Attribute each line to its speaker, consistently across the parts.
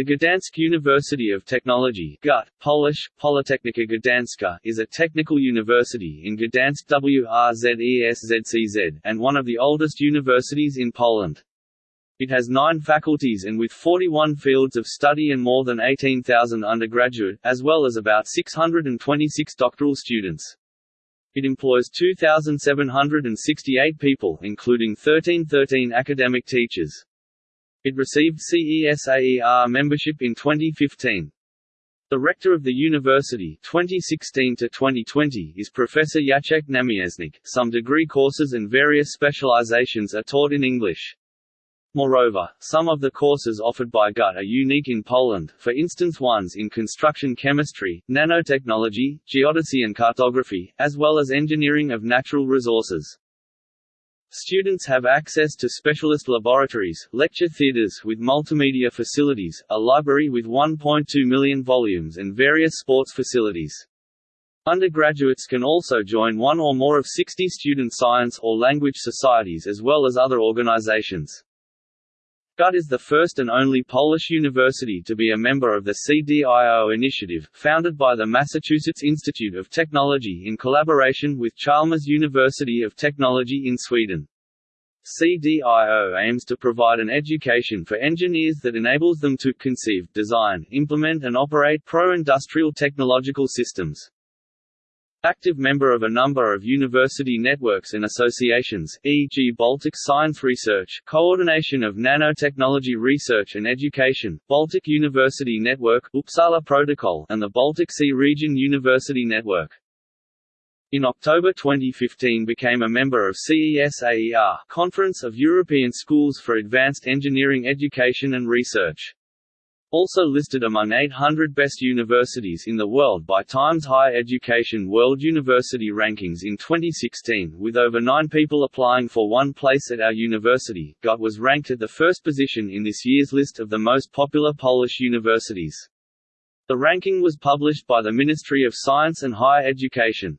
Speaker 1: The Gdansk University of Technology GUT, Polish, Politechnika Gdańska is a technical university in Gdansk WRZESZCZ, and one of the oldest universities in Poland. It has nine faculties and with 41 fields of study and more than 18,000 undergraduate, as well as about 626 doctoral students. It employs 2,768 people including 1313 academic teachers. It received CESAER membership in 2015. The rector of the university 2016 to 2020 is Professor Jacek Namieśnik. Some degree courses and various specializations are taught in English. Moreover, some of the courses offered by GUT are unique in Poland, for instance ones in construction chemistry, nanotechnology, geodesy and cartography, as well as engineering of natural resources. Students have access to specialist laboratories, lecture theatres with multimedia facilities, a library with 1.2 million volumes and various sports facilities. Undergraduates can also join one or more of 60 student science or language societies as well as other organizations. GUT is the first and only Polish university to be a member of the CDIO initiative, founded by the Massachusetts Institute of Technology in collaboration with Chalmers University of Technology in Sweden. CDIO aims to provide an education for engineers that enables them to conceive, design, implement and operate pro-industrial technological systems. Active member of a number of university networks and associations, e.g. Baltic Science Research, Coordination of Nanotechnology Research and Education, Baltic University Network, Uppsala Protocol, and the Baltic Sea Region University Network. In October 2015 became a member of CESAER Conference of European Schools for Advanced Engineering Education and Research. Also listed among 800 best universities in the world by Times Higher Education World University Rankings in 2016, with over 9 people applying for one place at our university, GUT was ranked at the first position in this year's list of the most popular Polish universities. The ranking was published by the Ministry of Science and Higher Education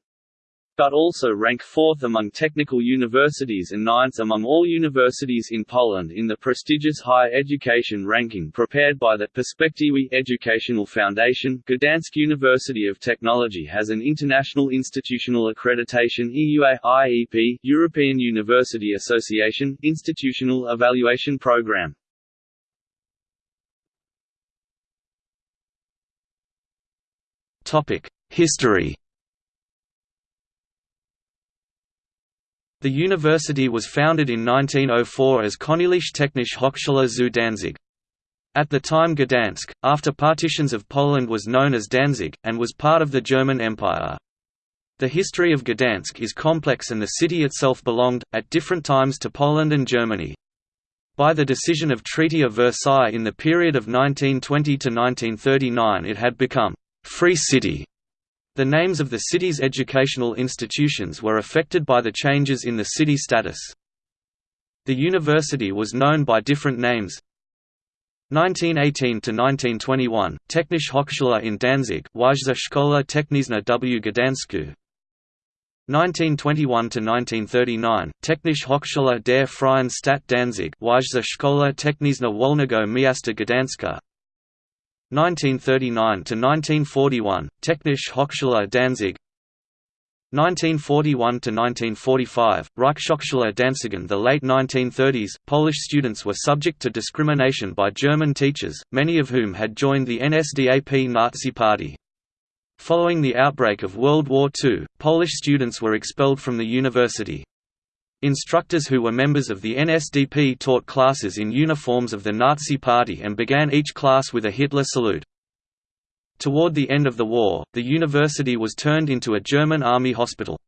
Speaker 1: but also rank fourth among technical universities and ninth among all universities in Poland in the prestigious higher education ranking prepared by the Perspektywy Educational Foundation. Gdansk University of Technology has an international institutional accreditation EUA IEP European University Association institutional evaluation program.
Speaker 2: Topic: History The university was founded in 1904 as Königliche Technische Hochschule zu Danzig. At the time Gdansk, after partitions of Poland was known as Danzig, and was part of the German Empire. The history of Gdansk is complex and the city itself belonged, at different times to Poland and Germany. By the decision of Treaty of Versailles in the period of 1920 to 1939 it had become «free city» The names of the city's educational institutions were affected by the changes in the city status. The university was known by different names. 1918 to 1921 Technische Hochschule in Danzig Wyższa Szkoła Techniczna w. Gdańsku. 1921 to 1939 Technische Hochschule der Freien Stadt Danzig Wyższa Szkoła Techniczna Wolnego Miasta Gdańska 1939–1941, Technische Hochschule Danzig 1941 to 1945 Reichshochschule Danzigen The late 1930s, Polish students were subject to discrimination by German teachers, many of whom had joined the NSDAP Nazi Party. Following the outbreak of World War II, Polish students were expelled from the university. Instructors who were members of the NSDP taught classes in uniforms of the Nazi Party and began each class with a Hitler salute. Toward the end of the war, the university was turned into a German army hospital.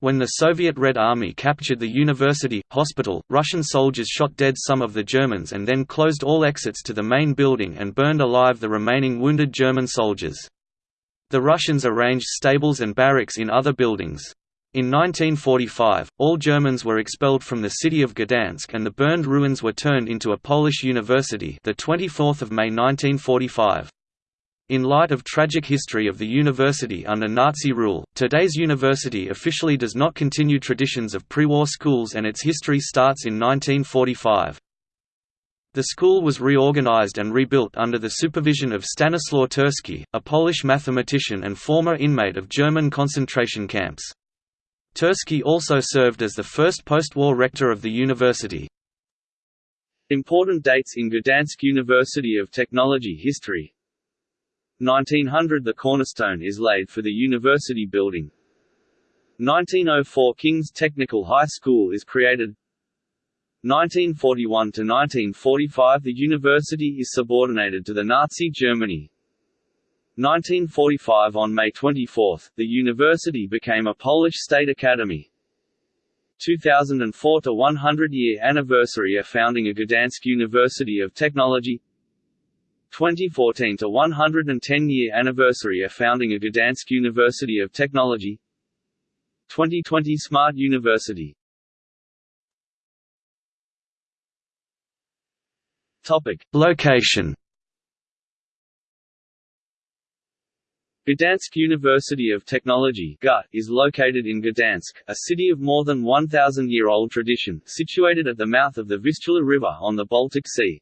Speaker 2: When the Soviet Red Army captured the university, hospital, Russian soldiers shot dead some of the Germans and then closed all exits to the main building and burned alive the remaining wounded German soldiers. The Russians arranged stables and barracks in other buildings. In 1945, all Germans were expelled from the city of Gdansk and the burned ruins were turned into a Polish university the 24th of May 1945. In light of tragic history of the university under Nazi rule, today's university officially does not continue traditions of pre-war schools and its history starts in 1945. The school was reorganized and rebuilt under the supervision of Stanislaw Turski, a Polish mathematician and former inmate of German concentration camps. Turski also served as the first post-war rector of the university.
Speaker 1: Important dates in Gdansk University of Technology history 1900 – The cornerstone is laid for the university building 1904 – King's Technical High School is created 1941 to 1945 the university is subordinated to the Nazi Germany. 1945 On May 24, the university became a Polish state academy. 2004 to 100-year anniversary of founding a Gdansk University of Technology 2014 to 110-year anniversary of founding a Gdansk University of Technology 2020 Smart University
Speaker 2: Topic: Location.
Speaker 1: Gdansk University of Technology is located in Gdansk, a city of more than 1,000-year-old tradition, situated at the mouth of the Vistula River on the Baltic Sea.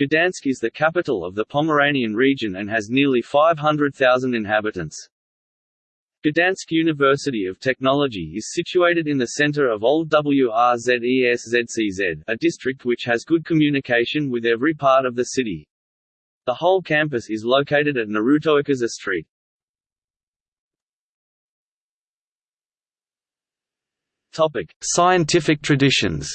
Speaker 1: Gdansk is the capital of the Pomeranian region and has nearly 500,000 inhabitants. Gdansk University of Technology is situated in the center of Old WRZESZCZ, a district which has good communication with every part of the city. The whole campus is located at Narutowicza Street.
Speaker 2: Topic: Scientific traditions.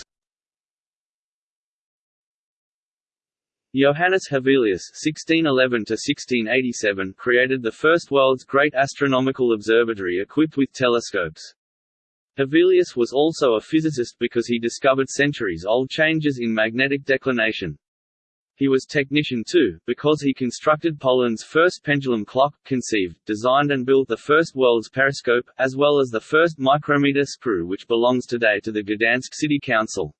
Speaker 1: Johannes Hevelius (1611–1687) created the first world's great astronomical observatory equipped with telescopes. Hevelius was also a physicist because he discovered centuries-old changes in magnetic declination. He was technician too, because he constructed Poland's first pendulum clock, conceived, designed and built the first world's periscope, as well as the first micrometer screw which belongs today to the Gdansk City Council.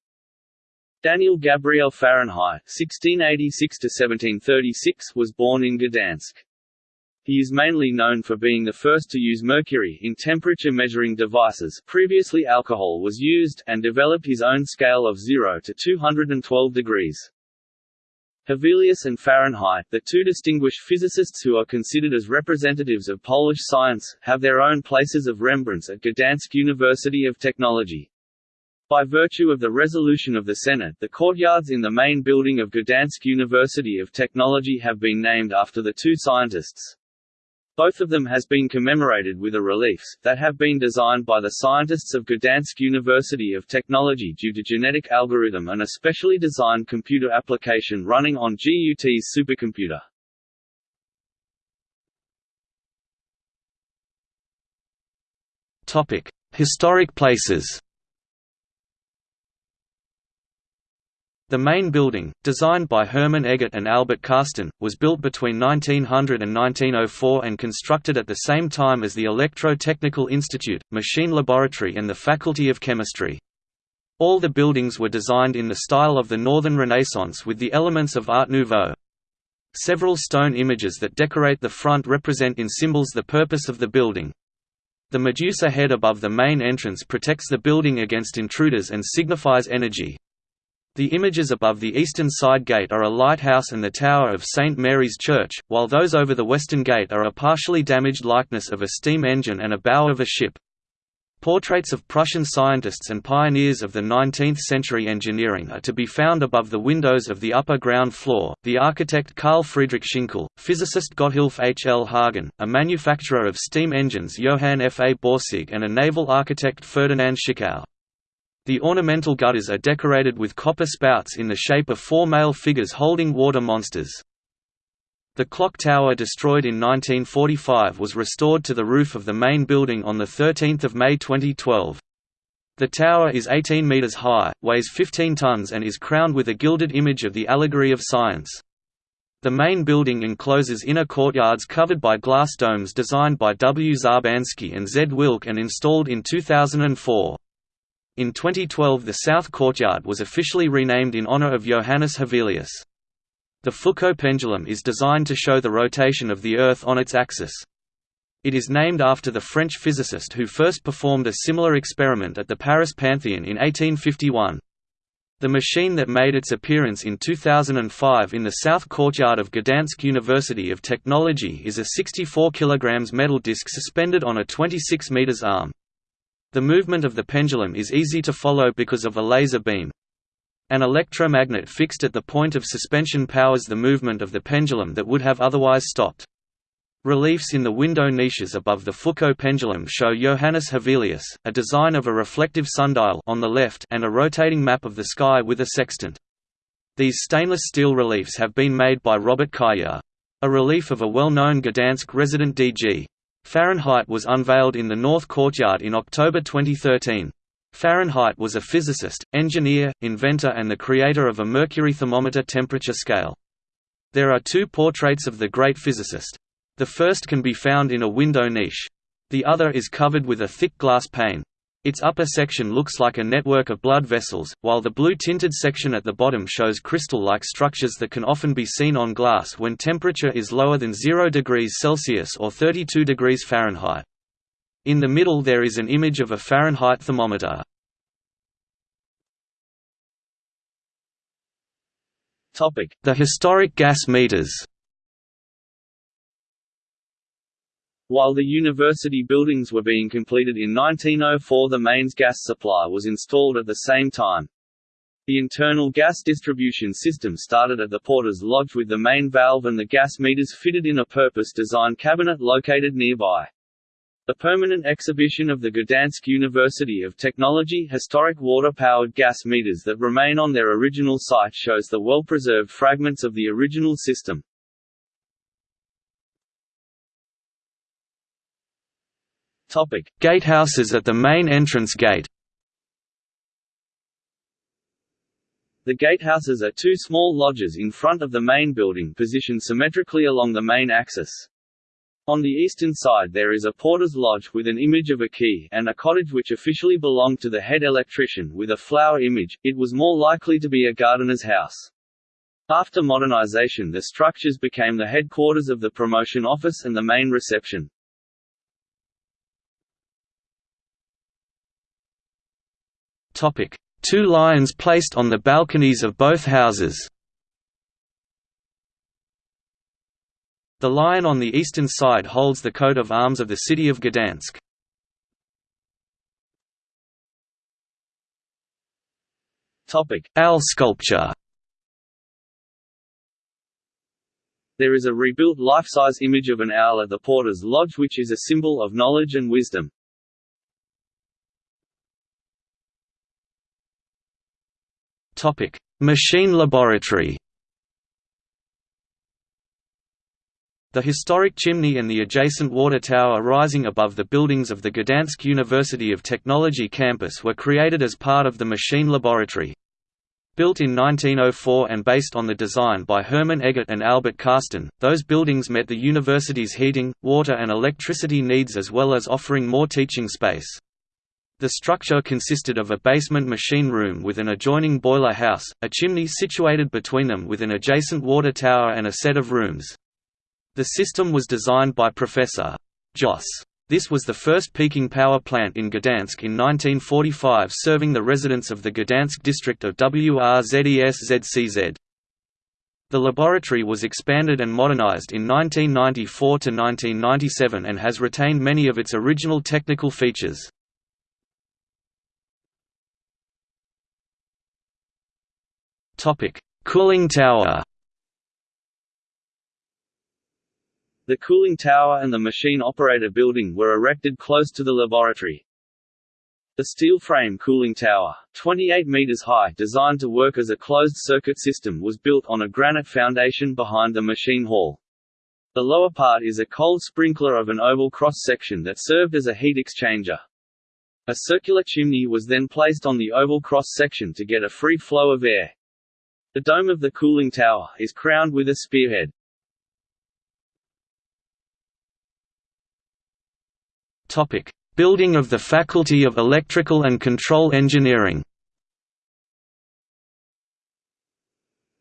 Speaker 1: Daniel Gabriel Fahrenheit (1686–1736) was born in Gdansk. He is mainly known for being the first to use mercury in temperature measuring devices previously alcohol was used and developed his own scale of 0 to 212 degrees. Hevelius and Fahrenheit, the two distinguished physicists who are considered as representatives of Polish science, have their own places of remembrance at Gdansk University of Technology. By virtue of the resolution of the Senate, the courtyards in the main building of Gdansk University of Technology have been named after the two scientists. Both of them has been commemorated with a reliefs, that have been designed by the scientists of Gdansk University of Technology due to genetic algorithm and a specially designed computer application running on GUT's supercomputer.
Speaker 2: Historic places The main building, designed by Hermann Eggert and Albert Carsten, was built between 1900 and 1904 and constructed at the same time as the Electro-Technical Institute, Machine Laboratory and the Faculty of Chemistry. All the buildings were designed in the style of the Northern Renaissance with the elements of Art Nouveau. Several stone images that decorate the front represent in symbols the purpose of the building. The Medusa head above the main entrance protects the building against intruders and signifies energy. The images above the eastern side gate are a lighthouse and the tower of St. Mary's Church, while those over the western gate are a partially damaged likeness of a steam engine and a bow of a ship. Portraits of Prussian scientists and pioneers of the 19th-century engineering are to be found above the windows of the upper ground floor. The architect Carl Friedrich Schinkel, physicist Gotthilf H. L. Hagen, a manufacturer of steam engines Johann F. A. Borsig and a naval architect Ferdinand Schichau. The ornamental gutters are decorated with copper spouts in the shape of four male figures holding water monsters. The clock tower destroyed in 1945 was restored to the roof of the main building on 13 May 2012. The tower is 18 metres high, weighs 15 tons and is crowned with a gilded image of the allegory of science. The main building encloses inner courtyards covered by glass domes designed by W. Zarbansky and Z. Wilk and installed in 2004. In 2012 the South Courtyard was officially renamed in honor of Johannes Hevelius. The Foucault pendulum is designed to show the rotation of the Earth on its axis. It is named after the French physicist who first performed a similar experiment at the Paris Pantheon in 1851. The machine that made its appearance in 2005 in the south courtyard of Gdansk University of Technology is a 64 kg metal disc suspended on a 26 meters arm. The movement of the pendulum is easy to follow because of a laser beam. An electromagnet fixed at the point of suspension powers the movement of the pendulum that would have otherwise stopped. Reliefs in the window niches above the Foucault pendulum show Johannes Hevelius, a design of a reflective sundial on the left and a rotating map of the sky with a sextant. These stainless steel reliefs have been made by Robert Kaya. A relief of a well-known Gdansk resident D.G. Fahrenheit was unveiled in the North Courtyard in October 2013. Fahrenheit was a physicist, engineer, inventor and the creator of a mercury thermometer temperature scale. There are two portraits of the great physicist. The first can be found in a window niche. The other is covered with a thick glass pane. Its upper section looks like a network of blood vessels, while the blue-tinted section at the bottom shows crystal-like structures that can often be seen on glass when temperature is lower than 0 degrees Celsius or 32 degrees Fahrenheit. In the middle there is an image of a Fahrenheit thermometer. The historic gas meters
Speaker 1: While the university buildings were being completed in 1904 the mains gas supply was installed at the same time. The internal gas distribution system started at the porter's lodge with the main valve and the gas meters fitted in a purpose-designed cabinet located nearby. The permanent exhibition of the Gdansk University of Technology historic water-powered gas meters that remain on their original site shows the well-preserved fragments of the original system.
Speaker 2: Topic: Gatehouses at the main entrance gate.
Speaker 1: The gatehouses are two small lodges in front of the main building positioned symmetrically along the main axis. On the eastern side there is a porter's lodge with an image of a key and a cottage which officially belonged to the head electrician with a flower image, it was more likely to be a gardener's house. After modernization the structures became the headquarters of the promotion office and the main reception.
Speaker 2: Two lions placed on the balconies of both houses The lion on the eastern side holds the coat of arms of the city of Gdansk. Owl sculpture
Speaker 1: There is a rebuilt life-size image of an owl at the porter's lodge which is a symbol of knowledge and wisdom.
Speaker 2: Topic: Machine laboratory. The historic chimney and the adjacent water tower rising above the buildings of the Gdansk University of Technology campus were created as part of the machine laboratory. Built in 1904 and based on the design by Hermann Eggert and Albert Carsten, those buildings met the university's heating, water and electricity needs as well as offering more teaching space. The structure consisted of a basement machine room with an adjoining boiler house, a chimney situated between them with an adjacent water tower and a set of rooms. The system was designed by Professor. Joss. This was the first peaking power plant in Gdansk in 1945 serving the residents of the Gdansk district of WRZES-ZCZ. The laboratory was expanded and modernized in 1994 to 1997 and has retained many of its original technical features. Topic: Cooling tower.
Speaker 1: The cooling tower and the machine operator building were erected close to the laboratory. The steel frame cooling tower, 28 meters high designed to work as a closed-circuit system was built on a granite foundation behind the machine hall. The lower part is a cold sprinkler of an oval cross-section that served as a heat exchanger. A circular chimney was then placed on the oval cross-section to get a free flow of air. The dome of the cooling tower is crowned with a spearhead.
Speaker 2: Topic: Building of the Faculty of Electrical and Control Engineering.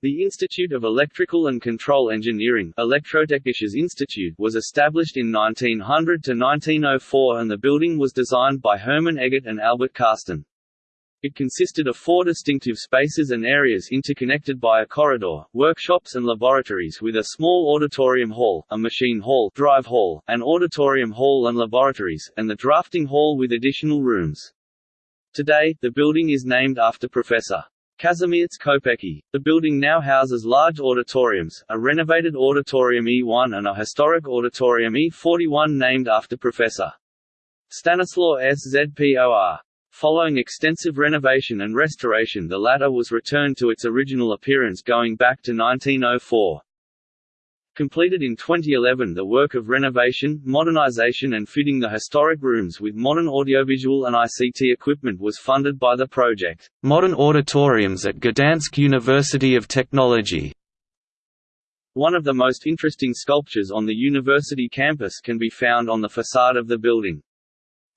Speaker 1: The Institute of Electrical and Control Engineering Elektrotechnisches Institute was established in 1900 to 1904 and the building was designed by Hermann Eggert and Albert Carsten. It consisted of four distinctive spaces and areas interconnected by a corridor, workshops and laboratories with a small auditorium hall, a machine hall, drive hall, an auditorium hall and laboratories, and the drafting hall with additional rooms. Today, the building is named after Professor. Kazimierz Kopecki. The building now houses large auditoriums, a renovated Auditorium E1 and a historic Auditorium E41 named after Professor. Stanislaw Szpor. Following extensive renovation and restoration the latter was returned to its original appearance going back to 1904. Completed in 2011 the work of renovation, modernization and fitting the historic rooms with modern audiovisual and ICT equipment was funded by the project.
Speaker 2: Modern auditoriums at Gdansk University of Technology
Speaker 1: One of the most interesting sculptures on the university campus can be found on the facade of the building.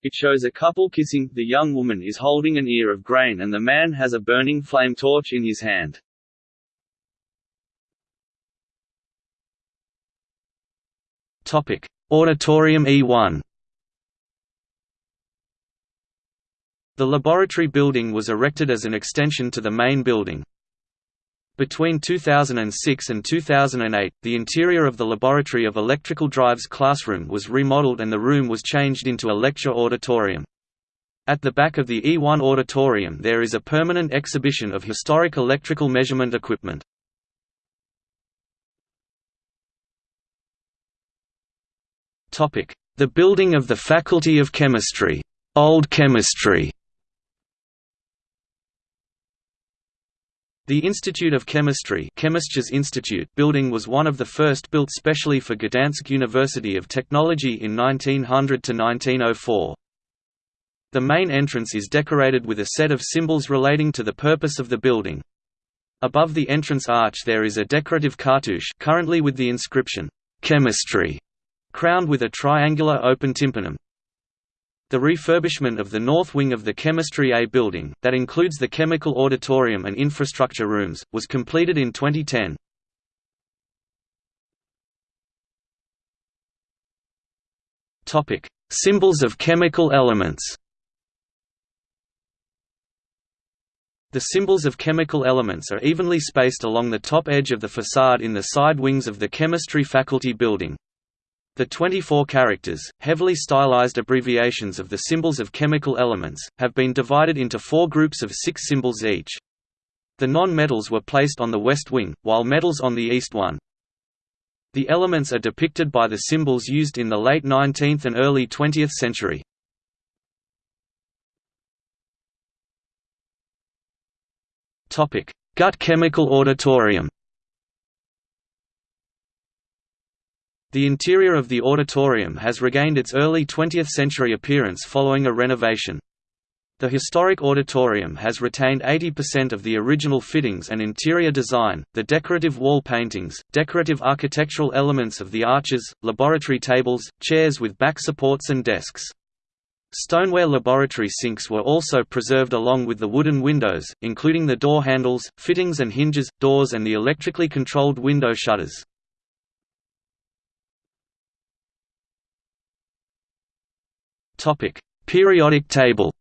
Speaker 1: It shows a couple kissing, the young woman is holding an ear of grain and the man has a burning flame torch in his hand.
Speaker 2: Auditorium E1 The laboratory building was erected as an extension to the main building. Between 2006 and 2008, the interior of the Laboratory of Electrical Drives classroom was remodeled and the room was changed into a lecture auditorium. At the back of the E1 auditorium there is a permanent exhibition of historic electrical measurement equipment. The building of the Faculty of Chemistry, Old Chemistry The Institute of Chemistry Institute building was one of the first built specially for Gdansk University of Technology in 1900–1904. The main entrance is decorated with a set of symbols relating to the purpose of the building. Above the entrance arch there is a decorative cartouche currently with the inscription, "'Chemistry' crowned with a triangular open tympanum. The refurbishment of the north wing of the Chemistry A building, that includes the chemical auditorium and infrastructure rooms, was completed in 2010. Topic: Symbols of chemical elements The symbols of chemical elements are evenly spaced along the top edge of the facade in the side wings of the chemistry faculty building. The 24 characters, heavily stylized abbreviations of the symbols of chemical elements, have been divided into four groups of six symbols each. The non-metals were placed on the west wing, while metals on the east one. The elements are depicted by the symbols used in the late 19th and early 20th century. Gut chemical auditorium The interior of the auditorium has regained its early 20th-century appearance following a renovation. The historic auditorium has retained 80% of the original fittings and interior design, the decorative wall paintings, decorative architectural elements of the arches, laboratory tables, chairs with back supports and desks. Stoneware laboratory sinks were also preserved along with the wooden windows, including the door handles, fittings and hinges, doors and the electrically controlled window shutters. Topic: Periodic table.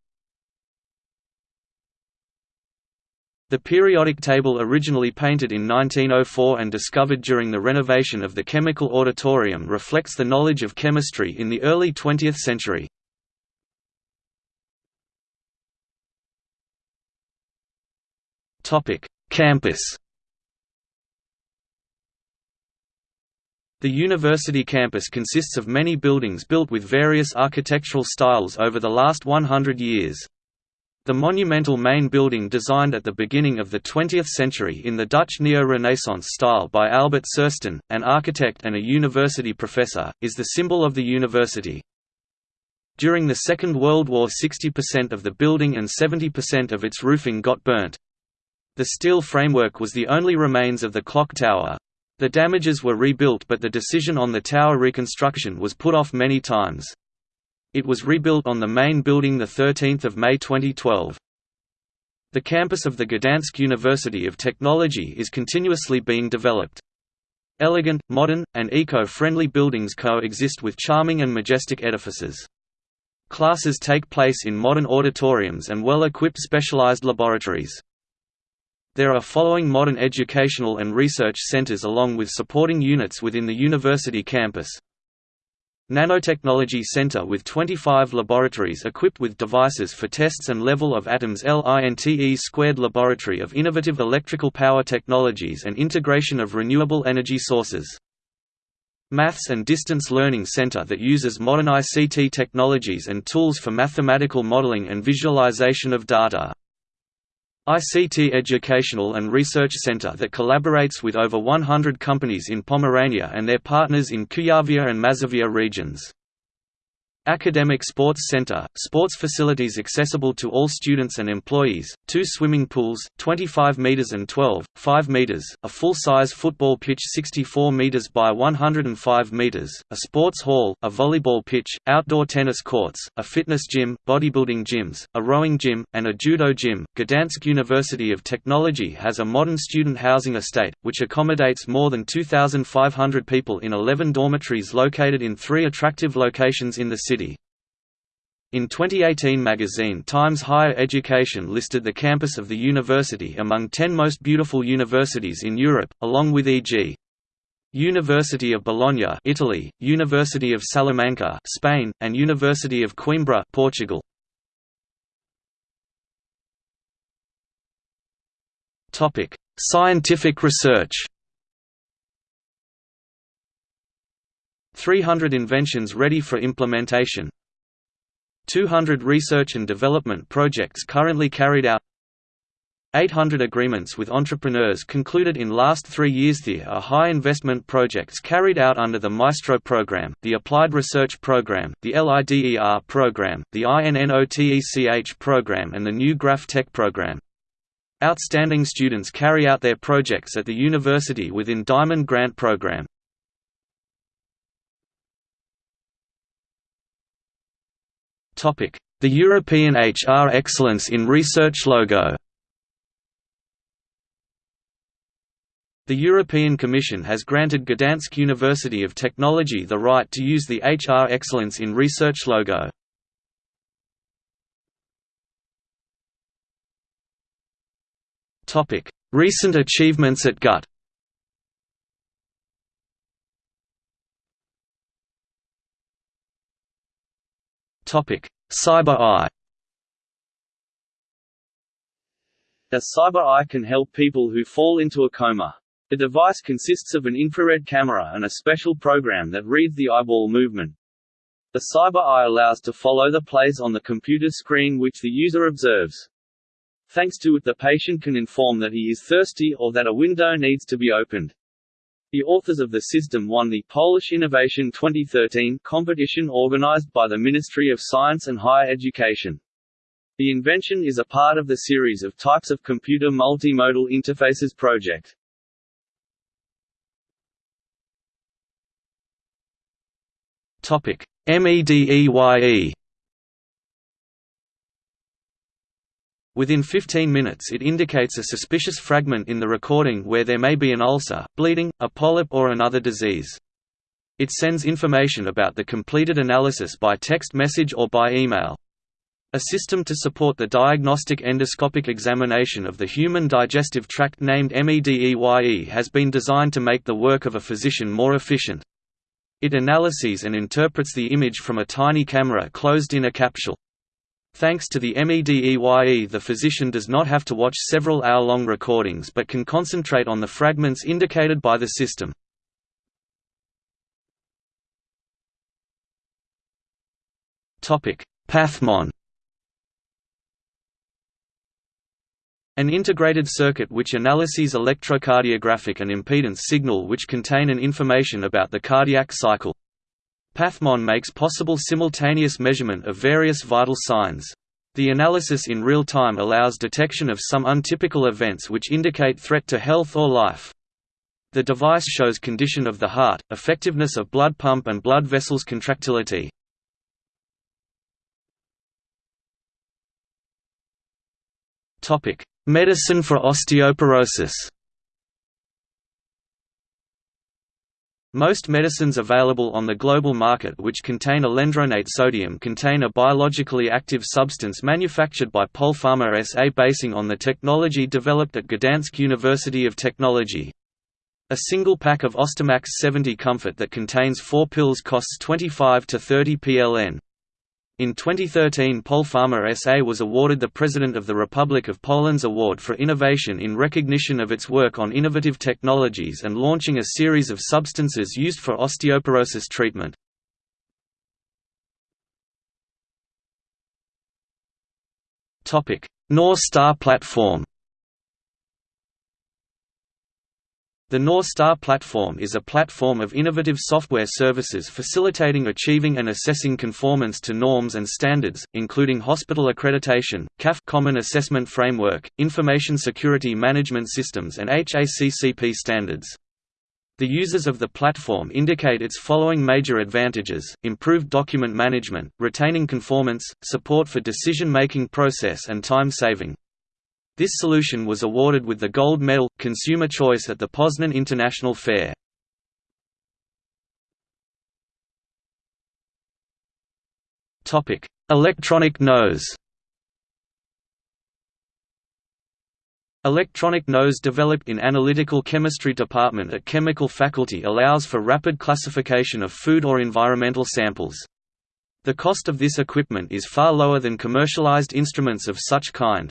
Speaker 2: The periodic table originally painted in 1904 and discovered during the renovation of the Chemical Auditorium reflects the knowledge of chemistry in the early 20th century. Campus The university campus consists of many buildings built with various architectural styles over the last 100 years. The monumental main building designed at the beginning of the 20th century in the Dutch Neo-Renaissance style by Albert Carsten, an architect and a university professor, is the symbol of the university. During the Second World War 60% of the building and 70% of its roofing got burnt. The steel framework was the only remains of the clock tower, the damages were rebuilt but the decision on the tower reconstruction was put off many times. It was rebuilt on the main building 13 May 2012. The campus of the Gdansk University of Technology is continuously being developed. Elegant, modern, and eco-friendly buildings coexist with charming and majestic edifices. Classes take place in modern auditoriums and well-equipped specialized laboratories. There are following modern educational and research centers along with supporting units within the university campus. Nanotechnology Center with 25 laboratories equipped with devices for tests and level of atoms LINTE squared Laboratory of Innovative Electrical Power Technologies and Integration of Renewable Energy Sources. Maths and Distance Learning Center that uses modern ICT technologies and tools for mathematical modeling and visualization of data. ICT Educational and Research Center that collaborates with over 100 companies in Pomerania and their partners in Kuyavia and Mazovia regions. Academic Sports Center, sports facilities accessible to all students and employees, two swimming pools, 25 meters and 12, 5 meters, a full-size football pitch 64 meters by 105 meters, a sports hall, a volleyball pitch, outdoor tennis courts, a fitness gym, bodybuilding gyms, a rowing gym, and a judo gym. Gdansk University of Technology has a modern student housing estate, which accommodates more than 2,500 people in 11 dormitories located in three attractive locations in the city. In 2018 magazine Times Higher Education listed the campus of the university among 10 most beautiful universities in Europe, along with e.g. University of Bologna Italy, University of Salamanca Spain, and University of Coimbra Portugal. Scientific research 300 inventions ready for implementation 200 research and development projects currently carried out 800 agreements with entrepreneurs concluded in last three years There are high investment projects carried out under the Maestro program, the Applied Research Program, the LIDER program, the INNOTECH program and the New Graph Tech program. Outstanding students carry out their projects at the university within Diamond Grant program. The European HR Excellence in Research logo The European Commission has granted Gdansk University of Technology the right to use the HR Excellence in Research logo. Recent achievements at GUT Cyber Eye
Speaker 1: The Cyber Eye can help people who fall into a coma. The device consists of an infrared camera and a special program that reads the eyeball movement. The Cyber Eye allows to follow the plays on the computer screen which the user observes. Thanks to it the patient can inform that he is thirsty or that a window needs to be opened. The authors of the system won the Polish Innovation 2013 competition organized by the Ministry of Science and Higher Education. The invention is a part of the series of types of computer multimodal interfaces project.
Speaker 2: Topic: MEDEYE Within 15 minutes it indicates a suspicious fragment in the recording where there may be an ulcer, bleeding, a polyp or another disease. It sends information about the completed analysis by text message or by email. A system to support the diagnostic endoscopic examination of the human digestive tract named MEDEYE has been designed to make the work of a physician more efficient. It analyses and interprets the image from a tiny camera closed in a capsule. Thanks to the MEDEYE the physician does not have to watch several hour-long recordings but can concentrate on the fragments indicated by the system. Pathmon An integrated circuit which analyses electrocardiographic and impedance signal which contain an information about the cardiac cycle. Pathmon makes possible simultaneous measurement of various vital signs. The analysis in real time allows detection of some untypical events which indicate threat to health or life. The device shows condition of the heart, effectiveness of blood pump and blood vessels contractility. Medicine for osteoporosis Most medicines available on the global market which contain alendronate sodium contain a biologically active substance manufactured by Polpharma SA basing on the technology developed at Gdansk University of Technology. A single pack of Ostemax 70 Comfort that contains four pills costs 25 to 30 PLN. In 2013 Polpharma SA was awarded the President of the Republic of Poland's Award for Innovation in recognition of its work on innovative technologies and launching a series of substances used for osteoporosis treatment. North Star platform The North Star platform is a platform of innovative software services facilitating achieving and assessing conformance to norms and standards, including hospital accreditation, CAF Common Assessment Framework, Information Security Management Systems and HACCP standards. The users of the platform indicate its following major advantages, improved document management, retaining conformance, support for decision-making process and time saving. This solution was awarded with the Gold Medal, Consumer Choice at the Poznan International Fair. Electronic nose Electronic nose developed in Analytical Chemistry Department at Chemical Faculty allows for rapid classification of food or environmental samples. The cost of this equipment is far lower than commercialized instruments of such kind.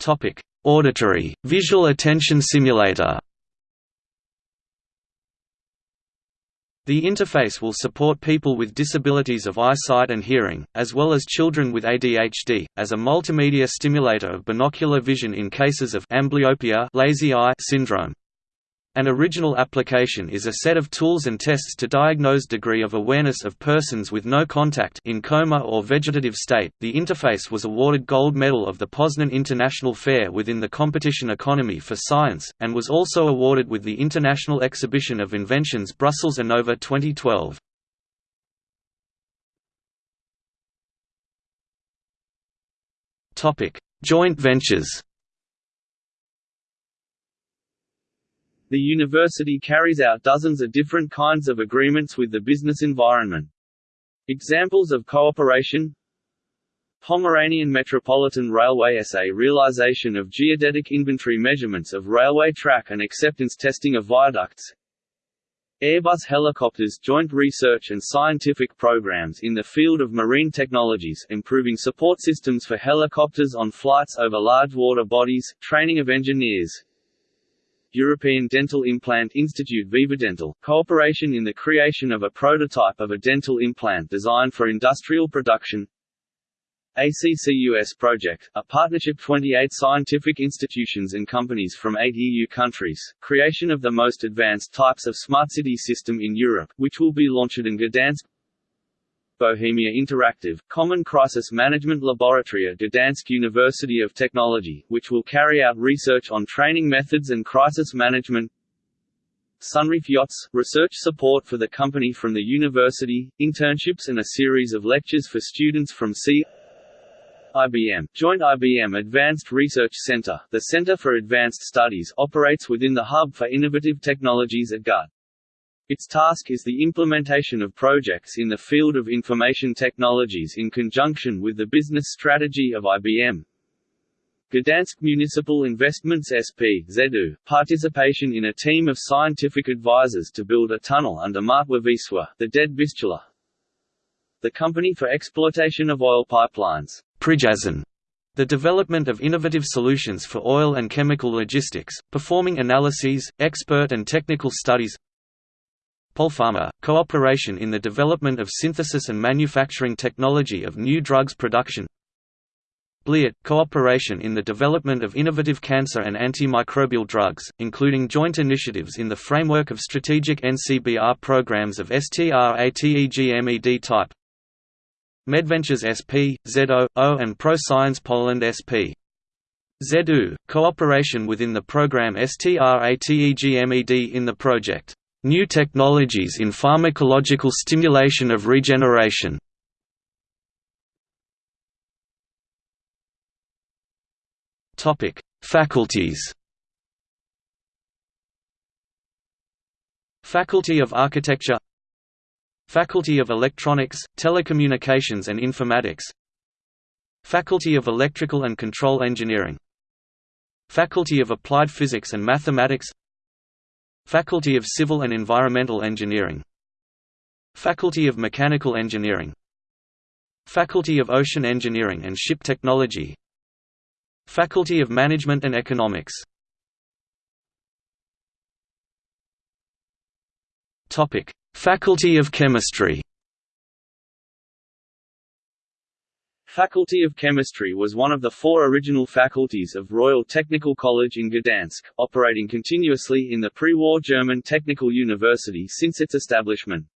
Speaker 2: Topic: Auditory Visual Attention Simulator. The interface will support people with disabilities of eyesight and hearing, as well as children with ADHD, as a multimedia stimulator of binocular vision in cases of amblyopia lazy eye syndrome. An original application is a set of tools and tests to diagnose degree of awareness of persons with no contact in coma or vegetative state. The interface was awarded gold medal of the Poznan International Fair within the competition Economy for Science and was also awarded with the International Exhibition of Inventions Brussels Innova 2012. Topic: Joint ventures.
Speaker 1: The university carries out dozens of different kinds of agreements with the business environment. Examples of cooperation. Pomeranian Metropolitan Railway SA realization of geodetic inventory measurements of railway track and acceptance testing of viaducts. Airbus Helicopters joint research and scientific programs in the field of marine technologies improving support systems for helicopters on flights over large water bodies, training of engineers, European Dental Implant Institute Vivadental, cooperation in the creation of a prototype of a dental implant designed for industrial production. ACCUS project, a partnership 28 scientific institutions and companies from 8 EU countries, creation of the most advanced types of smart city system in Europe, which will be launched in Gdansk Bohemia Interactive, Common Crisis Management Laboratory at Gdansk University of Technology, which will carry out research on training methods and crisis management Sunreef Yachts, research support for the company from the university, internships and a series of lectures for students from C IBM, Joint IBM Advanced Research Center, the Center for Advanced Studies operates within the Hub for Innovative Technologies at GUT. Its task is the implementation of projects in the field of information technologies in conjunction with the business strategy of IBM. Gdansk Municipal Investments SP ZEDU, participation in a team of scientific advisors to build a tunnel under Martwa Wisła, the dead Vistula. The Company for Exploitation of Oil Pipelines
Speaker 2: Przyjaźń, the development of innovative solutions for oil and chemical logistics, performing analyses, expert and technical studies Polpharma, cooperation in the development of synthesis and manufacturing technology of new drugs production. BLIRT, cooperation in the development of innovative cancer and antimicrobial drugs, including joint initiatives in the framework of strategic NCBR programs of STRATEGMED type. Medventures SP, ZO, O and ProScience Poland SP. ZU, cooperation within the program STRATEGMED in the project New technologies in pharmacological stimulation of regeneration. Faculties. Faculty of Architecture. Faculty of Electronics, Telecommunications and Informatics. Faculty of Electrical and Control Engineering. Faculty of Applied Physics and Mathematics. Faculty of Civil and Environmental Engineering. Faculty of Mechanical Engineering. Faculty of Ocean Engineering and Ship Technology. Faculty of Management and Economics. Faculty of Chemistry
Speaker 1: Faculty of Chemistry was one of the four original faculties of Royal Technical College in Gdansk, operating continuously in the pre-war German Technical University since its establishment.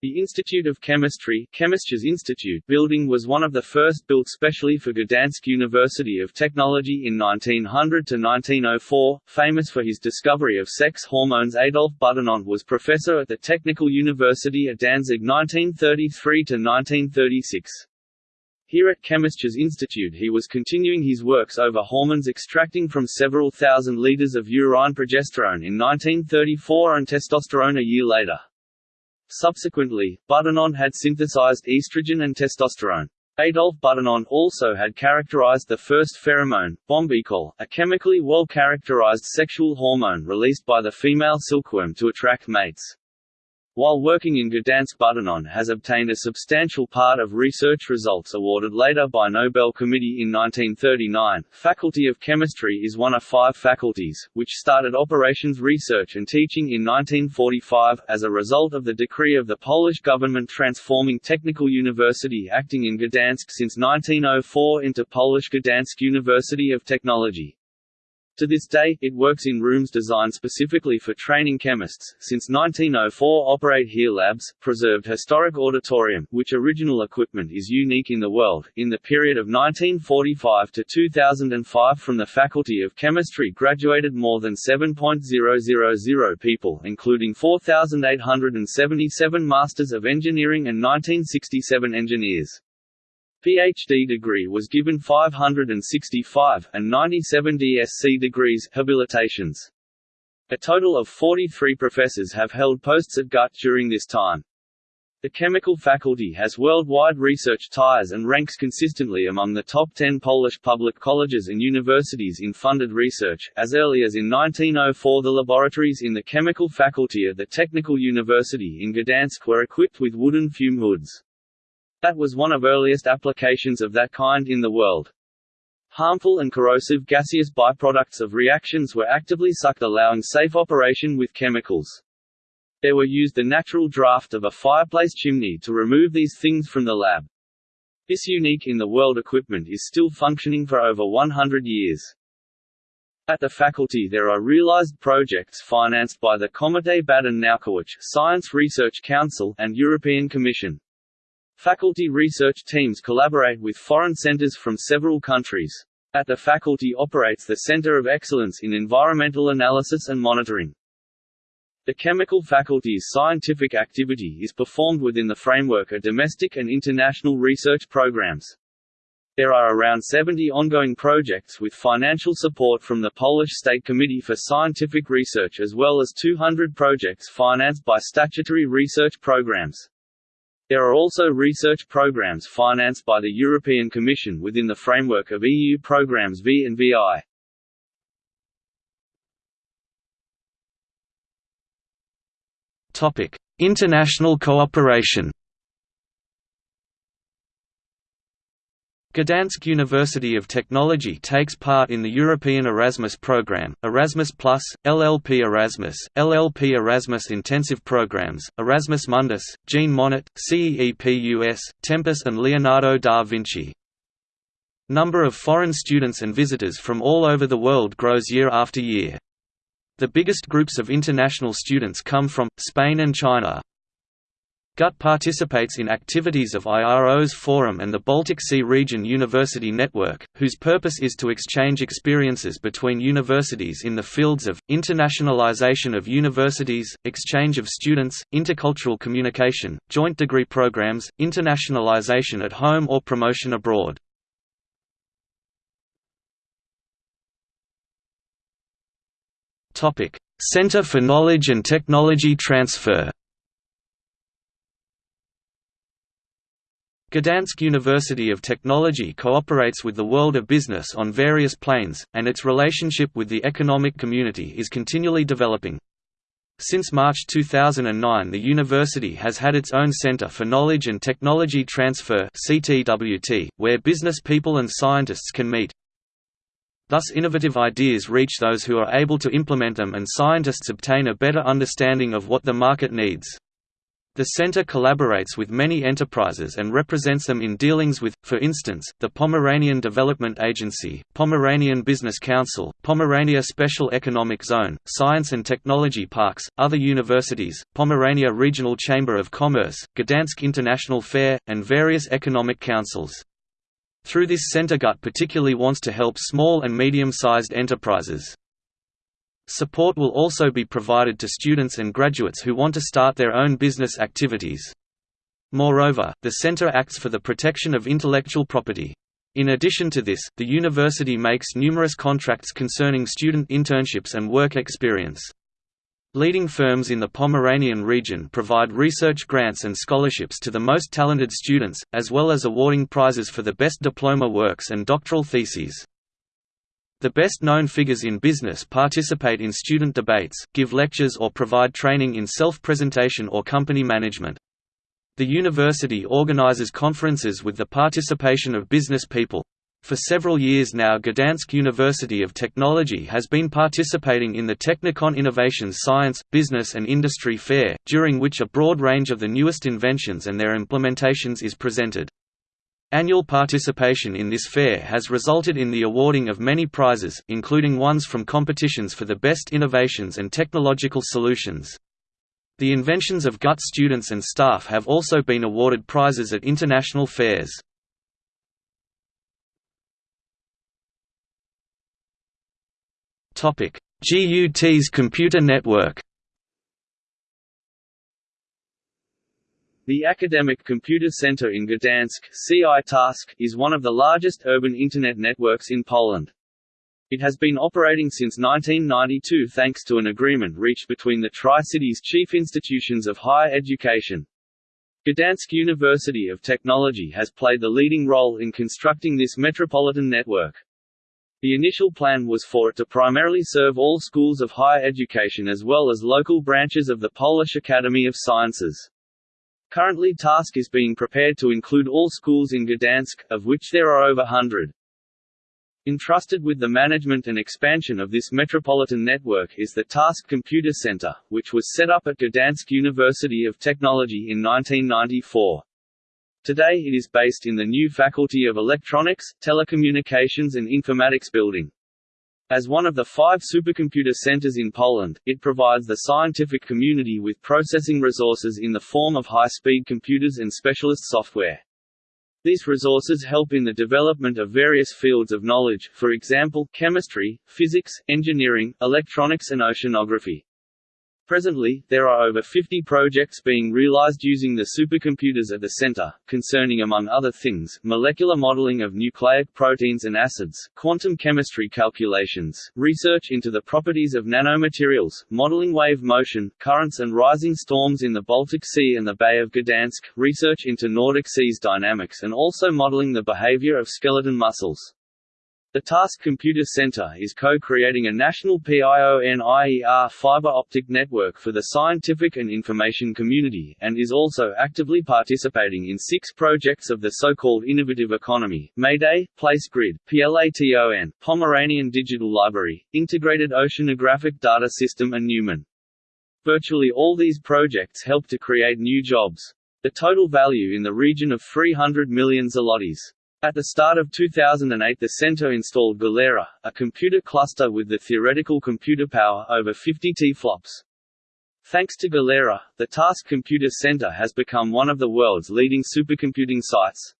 Speaker 1: The Institute of Chemistry Chemistries Institute building was one of the first built specially for Gdansk University of Technology in 1900–1904. Famous for his discovery of sex hormones Adolf Butenandt was professor at the Technical University at Danzig 1933–1936. Here at Chemistries Institute he was continuing his works over hormones extracting from several thousand liters of urine progesterone in 1934 and testosterone a year later. Subsequently, Butenandt had synthesized estrogen and testosterone. Adolf Butenandt also had characterized the first pheromone, bombykol, a chemically well-characterized sexual hormone released by the female silkworm to attract mates. While working in Gdansk Butenandt has obtained a substantial part of research results awarded later by Nobel Committee in 1939. Faculty of Chemistry is one of five faculties, which started operations research and teaching in 1945, as a result of the decree of the Polish government transforming Technical University acting in Gdansk since 1904 into Polish Gdansk University of Technology. To this day, it works in rooms designed specifically for training chemists. Since 1904 operate here labs, preserved historic auditorium, which original equipment is unique in the world. In the period of 1945 to 2005 from the Faculty of Chemistry graduated more than 7.000 people including 4,877 Masters of Engineering and 1967 engineers. PhD degree was given 565, and 97 DSc degrees habilitations. A total of 43 professors have held posts at GUT during this time. The chemical faculty has worldwide research ties and ranks consistently among the top 10 Polish public colleges and universities in funded research. As early as in 1904, the laboratories in the chemical faculty at the Technical University in Gdansk were equipped with wooden fume hoods. That was one of earliest applications of that kind in the world. Harmful and corrosive gaseous byproducts of reactions were actively sucked allowing safe operation with chemicals. There were used the natural draft of a fireplace chimney to remove these things from the lab. This unique in the world equipment is still functioning for over 100 years. At the faculty there are realized projects financed by the Komitet Badań Naukowych Science Research Council and European Commission. Faculty research teams collaborate with foreign centers from several countries. At the faculty operates the Center of Excellence in Environmental Analysis and Monitoring. The chemical faculty's scientific activity is performed within the framework of domestic and international research programs. There are around 70 ongoing projects with financial support from the Polish State Committee for Scientific Research as well as 200 projects financed by statutory research programs. There are also research programs financed by the European Commission within the framework of EU programs V and VI.
Speaker 2: Topic: International cooperation. Gdansk University of Technology takes part in the European Erasmus Programme, Erasmus LLP Erasmus, LLP Erasmus Intensive Programs, Erasmus Mundus, Jean Monnet, CEEPUS, Tempus and Leonardo da Vinci. Number of foreign students and visitors from all over the world grows year after year. The biggest groups of international students come from, Spain and China. GUT participates in activities of IRO's Forum and the Baltic Sea Region University Network, whose purpose is to exchange experiences between universities in the fields of, internationalization of universities, exchange of students, intercultural communication, joint degree programs, internationalization at home or promotion abroad. Center for Knowledge and Technology Transfer Gdansk University of Technology cooperates with the world of business on various planes, and its relationship with the economic community is continually developing. Since March 2009 the university has had its own Center for Knowledge and Technology Transfer where business people and scientists can meet. Thus innovative ideas reach those who are able to implement them and scientists obtain a better understanding of what the market needs. The center collaborates with many enterprises and represents them in dealings with, for instance, the Pomeranian Development Agency, Pomeranian Business Council, Pomerania Special Economic Zone, Science and Technology Parks, other universities, Pomerania Regional Chamber of Commerce, Gdansk International Fair, and various economic councils. Through this center GUT particularly wants to help small and medium-sized enterprises. Support will also be provided to students and graduates who want to start their own business activities. Moreover, the center acts for the protection of intellectual property. In addition to this, the university makes numerous contracts concerning student internships and work experience. Leading firms in the Pomeranian region provide research grants and scholarships to the most talented students, as well as awarding prizes for the best diploma works and doctoral theses. The best-known figures in business participate in student debates, give lectures or provide training in self-presentation or company management. The university organizes conferences with the participation of business people. For several years now Gdansk University of Technology has been participating in the Technicon Innovations Science, Business and Industry Fair, during which a broad range of the newest inventions and their implementations is presented. Annual participation in this fair has resulted in the awarding of many prizes, including ones from competitions for the best innovations and technological solutions. The inventions of GUT students and staff have also been awarded prizes at international fairs. GUT's computer network
Speaker 1: The Academic Computer Center in Gdansk CI Task, is one of the largest urban Internet networks in Poland. It has been operating since 1992 thanks to an agreement reached between the Tri-Cities chief institutions of higher education. Gdansk University of Technology has played the leading role in constructing this metropolitan network. The initial plan was for it to primarily serve all schools of higher education as well as local branches of the Polish Academy of Sciences. Currently TASK is being prepared to include all schools in Gdansk, of which there are over 100. Entrusted with the management and expansion of this metropolitan network is the TASK Computer Center, which was set up at Gdansk University of Technology in 1994. Today it is based in the new Faculty of Electronics, Telecommunications and Informatics building. As one of the five supercomputer centers in Poland, it provides the scientific community with processing resources in the form of high-speed computers and specialist software. These resources help in the development of various fields of knowledge, for example, chemistry, physics, engineering, electronics and oceanography. Presently, there are over 50 projects being realized using the supercomputers at the center, concerning among other things, molecular modeling of nucleic proteins and acids, quantum chemistry calculations, research into the properties of nanomaterials, modeling wave motion, currents and rising storms in the Baltic Sea and the Bay of Gdansk, research into Nordic seas dynamics and also modeling the behavior of skeleton muscles. The Task Computer Center is co-creating a national PIONIER fiber optic network for the scientific and information community, and is also actively participating in six projects of the so-called innovative economy, Mayday, PL-Grid, PLATON, Pomeranian Digital Library, Integrated Oceanographic Data System and Newman. Virtually all these projects help to create new jobs. The total value in the region of 300 million zlotys. At the start of 2008 the center installed Galera, a computer cluster with the theoretical computer power over 50 T-flops. Thanks to Galera, the Task Computer Center has become one of the world's leading supercomputing sites.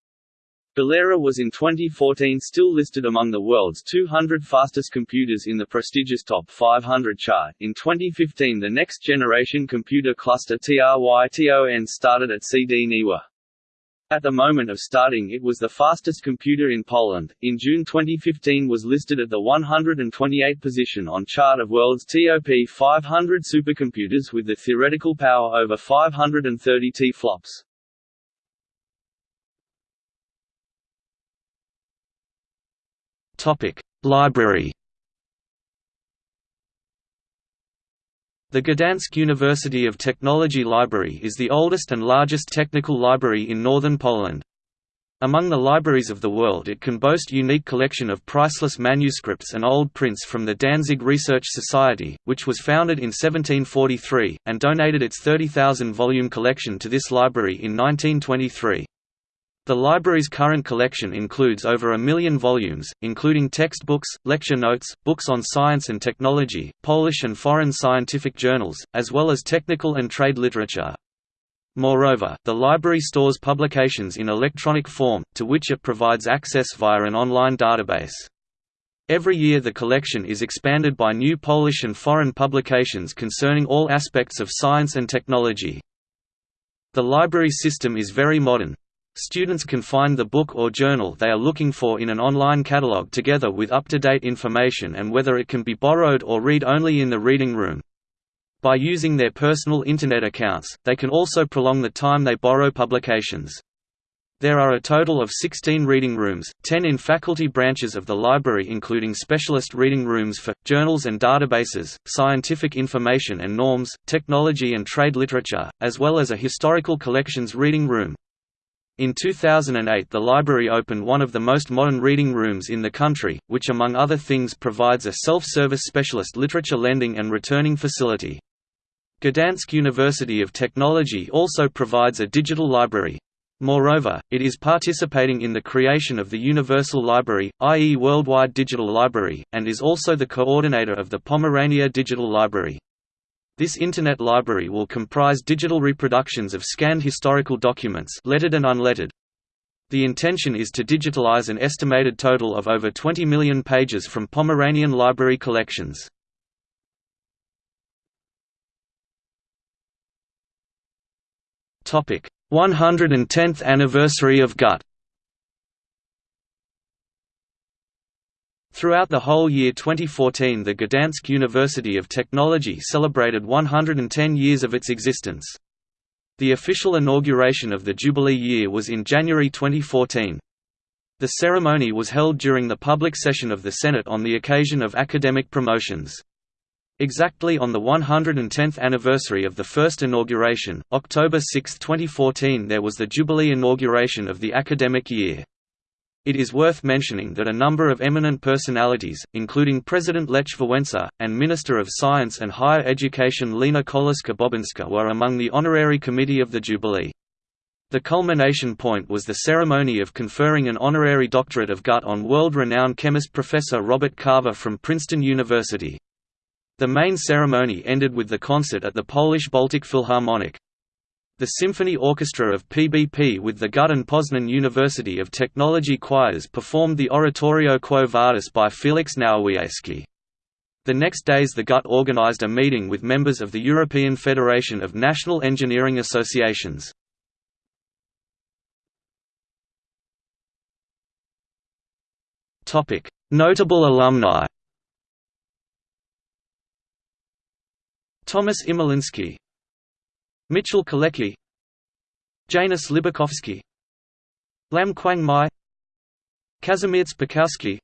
Speaker 1: Galera was in 2014 still listed among the world's 200 fastest computers in the prestigious Top 500 chart. In 2015 the next generation computer cluster TRYTON started at CD Niwa. At the moment of starting it was the fastest computer in Poland. In June 2015 was listed at the 128 position on chart of world's TOP 500 supercomputers with the theoretical power over 530 T-flops.
Speaker 2: Topic: Library The Gdansk University of Technology Library is the oldest and largest technical library in northern Poland. Among the libraries of the world it can boast unique collection of priceless manuscripts and old prints from the Danzig Research Society, which was founded in 1743, and donated its 30,000-volume collection to this library in 1923. The library's current collection includes over a million volumes, including textbooks, lecture notes, books on science and technology, Polish and foreign scientific journals, as well as technical and trade literature. Moreover, the library stores publications in electronic form, to which it provides access via an online database. Every year the collection is expanded by new Polish and foreign publications concerning all aspects of science and technology. The library system is very modern, Students can find the book or journal they are looking for in an online catalog together with up-to-date information and whether it can be borrowed or read only in the reading room. By using their personal Internet accounts, they can also prolong the time they borrow publications. There are a total of 16 reading rooms, 10 in faculty branches of the library including specialist reading rooms for, journals and databases, scientific information and norms, technology and trade literature, as well as a historical collections reading room. In 2008 the library opened one of the most modern reading rooms in the country, which among other things provides a self-service specialist literature lending and returning facility. Gdansk University of Technology also provides a digital library. Moreover, it is participating in the creation of the Universal Library, i.e. Worldwide Digital Library, and is also the coordinator of the Pomerania Digital Library. This Internet library will comprise digital reproductions of scanned historical documents lettered and unlettered. The intention is to digitalize an estimated total of over 20 million pages from Pomeranian library collections. Topic: 110th anniversary of GUT. Throughout the whole year 2014 the Gdansk University of Technology celebrated 110 years of its existence. The official inauguration of the Jubilee year was in January 2014. The ceremony was held during the public session of the Senate on the occasion of academic promotions. Exactly on the 110th anniversary of the first inauguration, October 6, 2014 there was the Jubilee inauguration of the academic year. It is worth mentioning that a number of eminent personalities, including President Lech Wałęsa, and Minister of Science and Higher Education Lena Kolarska-Bobińska were among the honorary committee of the Jubilee. The culmination point was the ceremony of conferring an honorary doctorate of GUT on world-renowned chemist Professor Roberto Car from Princeton University. The main ceremony ended with the concert at the Polish Baltic Philharmonic. The symphony orchestra of PBP with the GUT and Poznan University of Technology choirs performed the Oratorio Quo Vadis by Felix Nowowiejski. The next days the GUT organized a meeting with members of the European Federation of National Engineering Associations. Notable alumni Thomas Imieliński Michał Kalecki Janusz Libakovsky Lam Kwang Mai Kazimierz Piechowski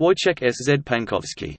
Speaker 2: Wojciech S. Z. Pankowski